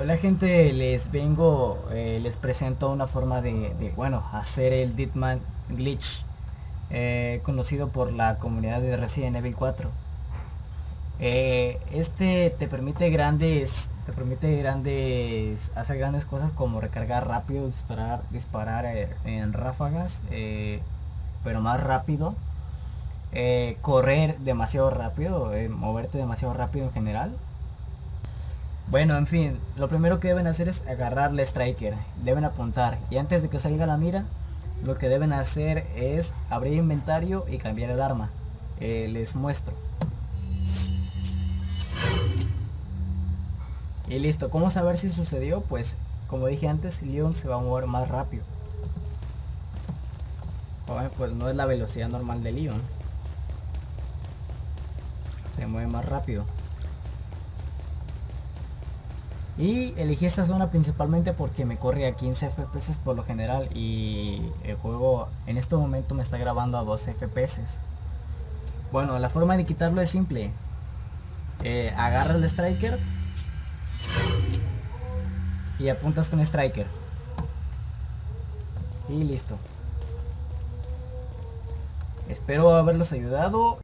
Hola gente, les vengo, eh, les presento una forma de, bueno, hacer el Deadman Glitch, eh, conocido por la comunidad de Resident Evil 4. Eh, este te permite grandes, te permite grandes, hacer grandes cosas como recargar rápido, disparar, disparar en ráfagas, pero más rápido. correr demasiado rápido, moverte demasiado rápido en general bueno, en fin, lo primero que deben hacer es agarrar la striker. Deben apuntar. Y antes de que salga la mira, lo que deben hacer es abrir inventario y cambiar el arma. Eh, les muestro. Y listo, ¿cómo saber si sucedió? Pues como dije antes, Leon se va a mover más rápido. pues no es la velocidad normal de Leon. Se mueve más rápido. Y elegí esta zona principalmente porque me corre a 15 FPS por lo general y el juego en este momento me está grabando a 12 FPS. Bueno, la forma de quitarlo es simple. Eh, agarra el striker y apuntas con striker. Y listo. Espero haberlos ayudado.